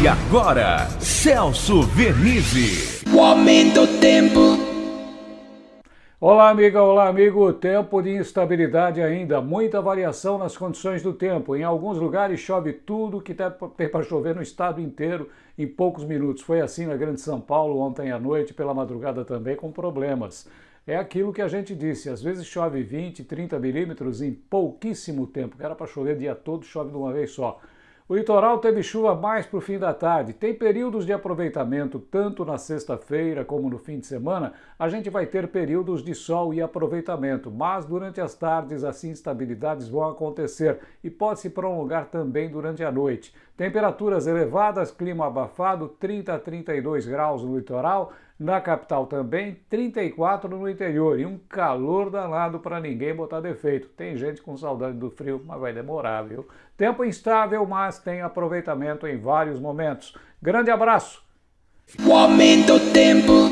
E agora, Celso Vernizzi. O aumento do tempo. Olá, amiga, olá, amigo. Tempo de instabilidade ainda, muita variação nas condições do tempo. Em alguns lugares chove tudo que tem para chover no estado inteiro em poucos minutos. Foi assim na Grande São Paulo ontem à noite, pela madrugada também, com problemas. É aquilo que a gente disse, às vezes chove 20, 30 milímetros em pouquíssimo tempo, que era para chover o dia todo, chove de uma vez só. O litoral teve chuva mais para o fim da tarde. Tem períodos de aproveitamento tanto na sexta-feira como no fim de semana. A gente vai ter períodos de sol e aproveitamento, mas durante as tardes as instabilidades vão acontecer e pode se prolongar também durante a noite. Temperaturas elevadas, clima abafado, 30 a 32 graus no litoral, na capital também, 34 no interior e um calor danado para ninguém botar defeito. Tem gente com saudade do frio, mas vai demorar, viu? Tempo instável, tem aproveitamento em vários momentos. Grande abraço! O aumento tempo.